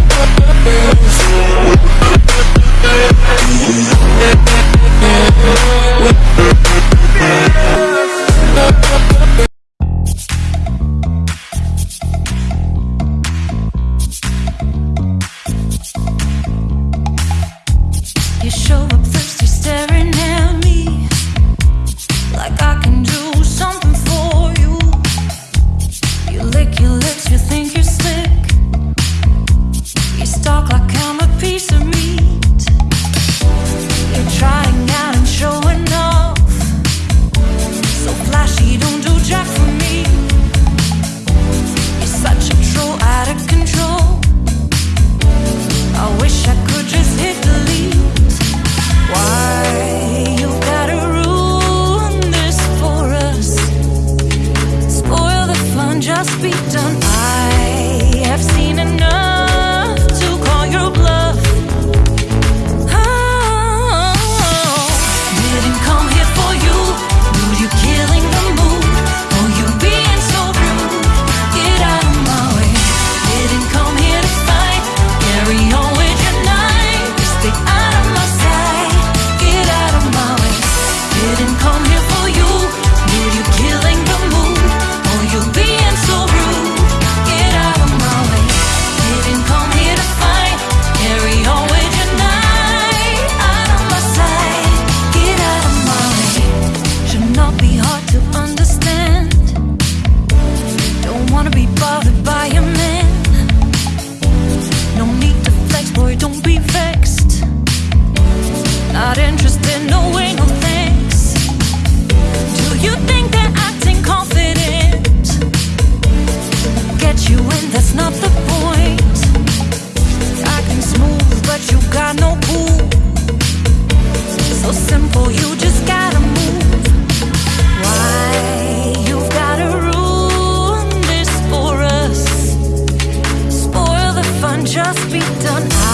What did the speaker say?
You just be done.